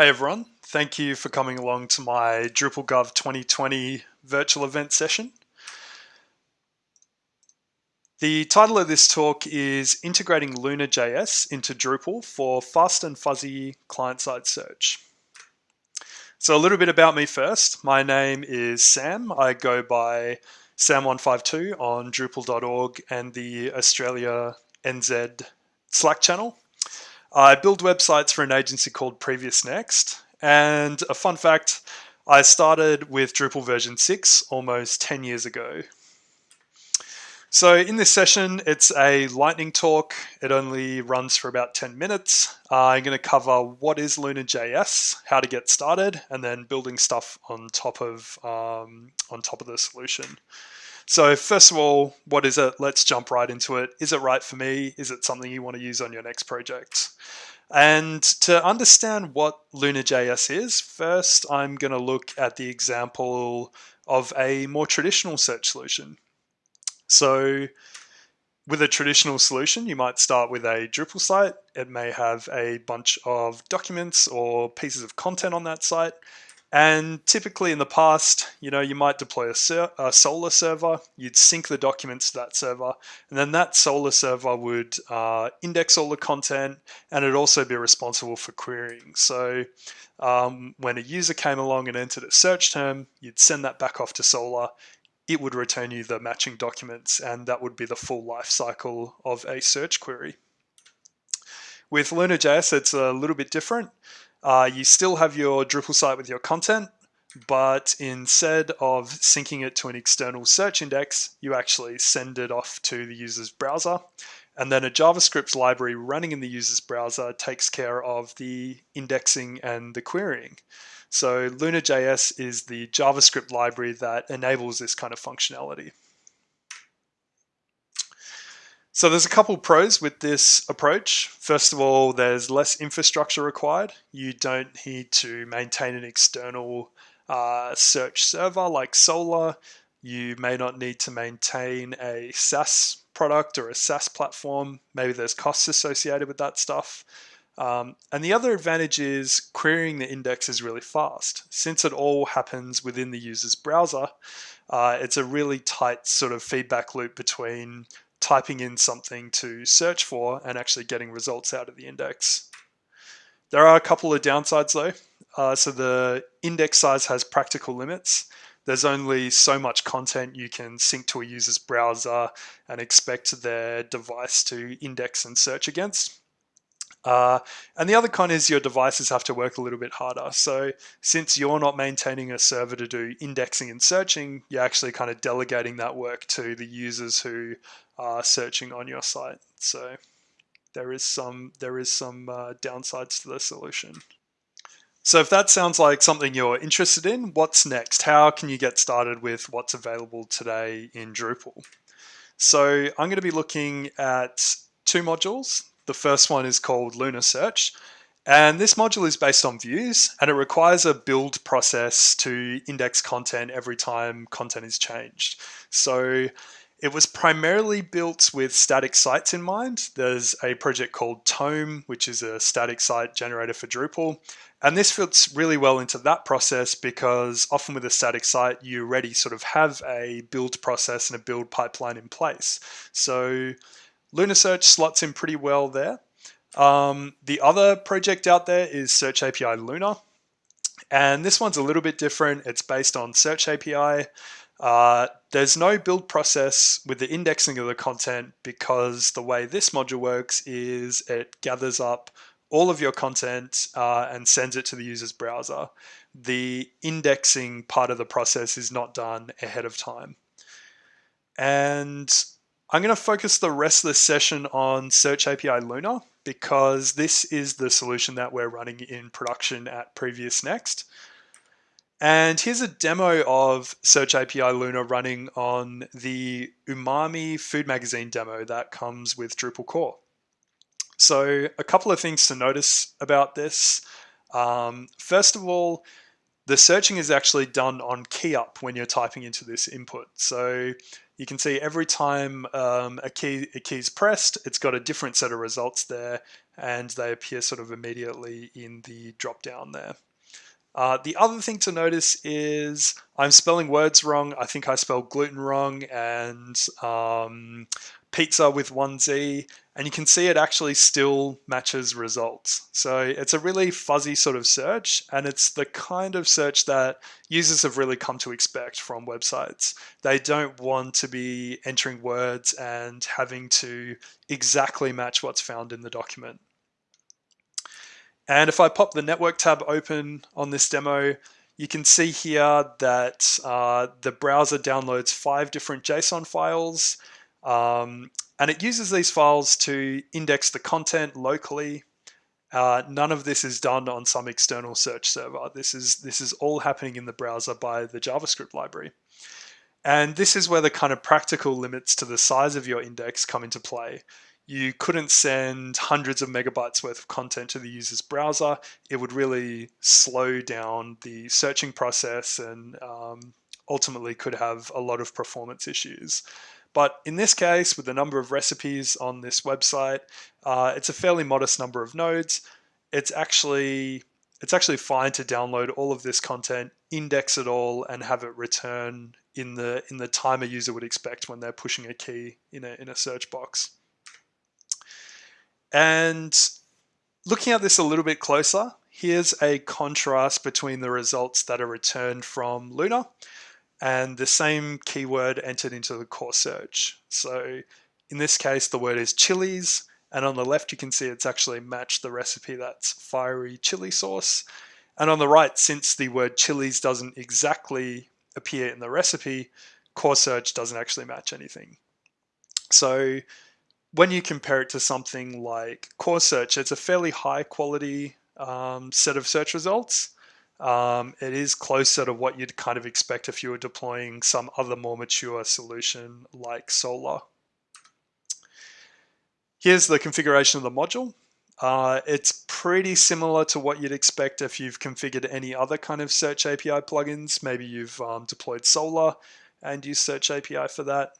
Hey everyone, thank you for coming along to my DrupalGov 2020 virtual event session. The title of this talk is Integrating Lunr.js into Drupal for Fast and Fuzzy Client-Side Search. So a little bit about me first. My name is Sam. I go by Sam152 on Drupal.org and the Australia NZ Slack channel. I build websites for an agency called Previous Next. And a fun fact, I started with Drupal version 6 almost 10 years ago. So in this session, it's a lightning talk. It only runs for about 10 minutes. Uh, I'm going to cover what is Lunr.js, how to get started, and then building stuff on top of um, on top of the solution. So first of all, what is it? Let's jump right into it. Is it right for me? Is it something you want to use on your next project? And to understand what Lunr.js is, first I'm going to look at the example of a more traditional search solution. So with a traditional solution, you might start with a Drupal site. It may have a bunch of documents or pieces of content on that site. And typically in the past, you know, you might deploy a, a, Solr server, you'd sync the documents to that server, and then that Solr server would uh, index all the content and it'd also be responsible for querying. So um, when a user came along and entered a search term, you'd send that back off to Solr, it would return you the matching documents, and that would be the full life cycle of a search query. With Lunr.js, it's a little bit different. Uh, you still have your Drupal site with your content, but instead of syncing it to an external search index, you actually send it off to the user's browser. And then a JavaScript library running in the user's browser takes care of the indexing and the querying. So Lunr.js is the JavaScript library that enables this kind of functionality. So there's a couple pros with this approach. First of all, there's less infrastructure required. You don't need to maintain an external uh, search server like Solr. You may not need to maintain a SaaS product or a SaaS platform. Maybe there's costs associated with that stuff. Um, and the other advantage is querying the index is really fast. Since it all happens within the user's browser, uh, it's a really tight sort of feedback loop between typing in something to search for and actually getting results out of the index. There are a couple of downsides though. Uh, so the index size has practical limits. There's only so much content you can sync to a user's browser and expect their device to index and search against. Uh, and the other con is your devices have to work a little bit harder. So since you're not maintaining a server to do indexing and searching, you're actually kind of delegating that work to the users who are searching on your site. So there is some there is some uh, downsides to the solution. So if that sounds like something you're interested in, what's next? How can you get started with what's available today in Drupal? So I'm going to be looking at two modules. The first one is called Lunr Search. And this module is based on views and it requires a build process to index content every time content is changed. So it was primarily built with static sites in mind. There's a project called Tome, which is a static site generator for Drupal. And this fits really well into that process because often with a static site, you already sort of have a build process and a build pipeline in place. So Lunr Search slots in pretty well there. Um, the other project out there is Search API Lunr. And this one's a little bit different. It's based on Search API. Uh, there's no build process with the indexing of the content because the way this module works is it gathers up all of your content uh, and sends it to the user's browser. The indexing part of the process is not done ahead of time. And I'm going to focus the rest of the session on Search API Lunr because this is the solution that we're running in production at Previous Next. And here's a demo of Search API Lunr running on the Umami Food Magazine demo that comes with Drupal core. So a couple of things to notice about this. Um, first of all, the searching is actually done on key up when you're typing into this input. So you can see every time um, a key a key is pressed, it's got a different set of results there, and they appear sort of immediately in the drop down there. Uh, the other thing to notice is I'm spelling words wrong. I think I spelled gluten wrong and um, pizza with one Z, and you can see it actually still matches results. So it's a really fuzzy sort of search, and it's the kind of search that users have really come to expect from websites. They don't want to be entering words and having to exactly match what's found in the document. And if I pop the network tab open on this demo, you can see here that uh, the browser downloads five different JSON files um, and it uses these files to index the content locally. Uh, none of this is done on some external search server. This is, this is all happening in the browser by the JavaScript library. And this is where the kind of practical limits to the size of your index come into play. You couldn't send hundreds of megabytes worth of content to the user's browser. It would really slow down the searching process and um, ultimately could have a lot of performance issues. But in this case, with the number of recipes on this website, uh, it's a fairly modest number of nodes. It's actually it's actually fine to download all of this content, index it all, and have it return in the in the time a user would expect when they're pushing a key in a in a search box. And looking at this a little bit closer, here's a contrast between the results that are returned from Lunr and the same keyword entered into the core search. So in this case, the word is chilies, and on the left you can see it's actually matched the recipe that's fiery chili sauce. And on the right, since the word chilies doesn't exactly appear in the recipe, core search doesn't actually match anything. So when you compare it to something like core search, it's a fairly high quality um, set of search results. Um, it is closer to what you'd kind of expect if you were deploying some other more mature solution like Solr. Here's the configuration of the module. Uh, it's pretty similar to what you'd expect if you've configured any other kind of Search API plugins. Maybe you've um, deployed Solr and use Search API for that.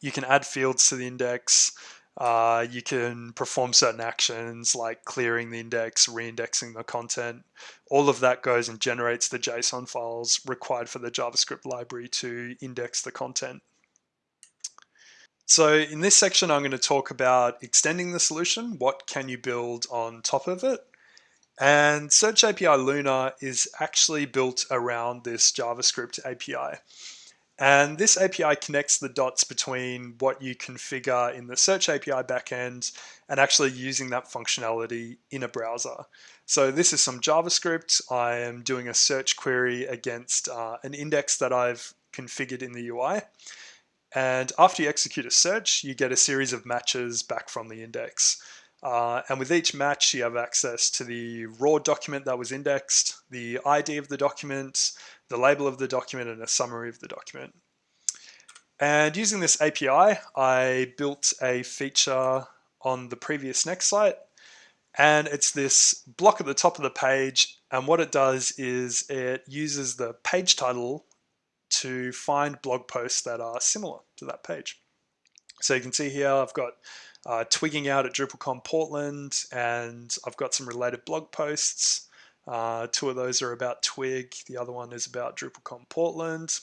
You can add fields to the index. Uh, you can perform certain actions like clearing the index, reindexing the content. All of that goes and generates the JSON files required for the JavaScript library to index the content. So in this section, I'm going to talk about extending the solution. What can you build on top of it? And Search API Lunr is actually built around this JavaScript API. And this API connects the dots between what you configure in the Search API backend and actually using that functionality in a browser. So this is some JavaScript. I am doing a search query against uh, an index that I've configured in the UI. And after you execute a search, you get a series of matches back from the index. Uh, and with each match, you have access to the raw document that was indexed, the ID of the document, the label of the document, and a summary of the document. And using this API, I built a feature on the previous next site. And it's this block at the top of the page. And what it does is it uses the page title to find blog posts that are similar to that page. So you can see here, I've got uh, twigging out at DrupalCon Portland, and I've got some related blog posts. Uh, two of those are about Twig, the other one is about DrupalCon Portland.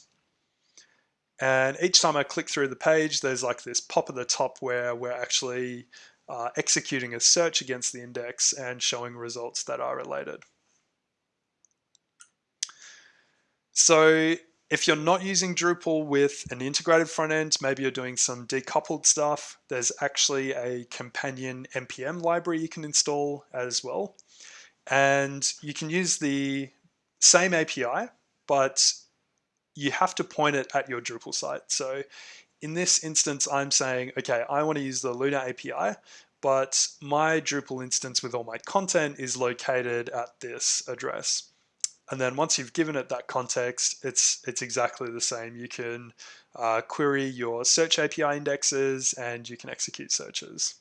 And each time I click through the page, there's like this pop at the top where we're actually uh, executing a search against the index and showing results that are related. So if you're not using Drupal with an integrated front end, maybe you're doing some decoupled stuff, there's actually a companion NPM library you can install as well. And you can use the same API, but you have to point it at your Drupal site. So in this instance, I'm saying, okay, I want to use the Lunr API, but my Drupal instance with all my content is located at this address. And then once you've given it that context, it's it's exactly the same. You can uh, query your search API indexes and you can execute searches.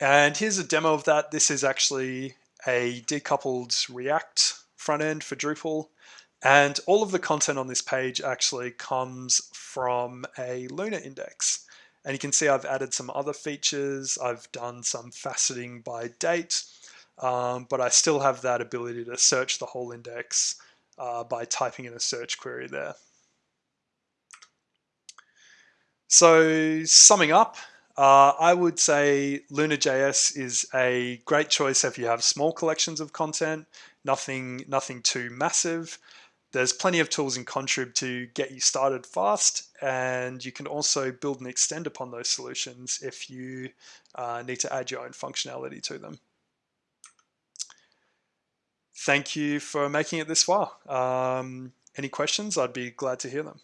And here's a demo of that. This is actually a decoupled React front end for Drupal. And all of the content on this page actually comes from a Lunr index. And you can see I've added some other features. I've done some faceting by date, um, but I still have that ability to search the whole index uh, by typing in a search query there. So summing up, uh, I would say Lunr.js is a great choice if you have small collections of content, nothing, nothing too massive. There's plenty of tools in Contrib to get you started fast, and you can also build and extend upon those solutions if you uh, need to add your own functionality to them. Thank you for making it this far. Um, any questions? I'd be glad to hear them.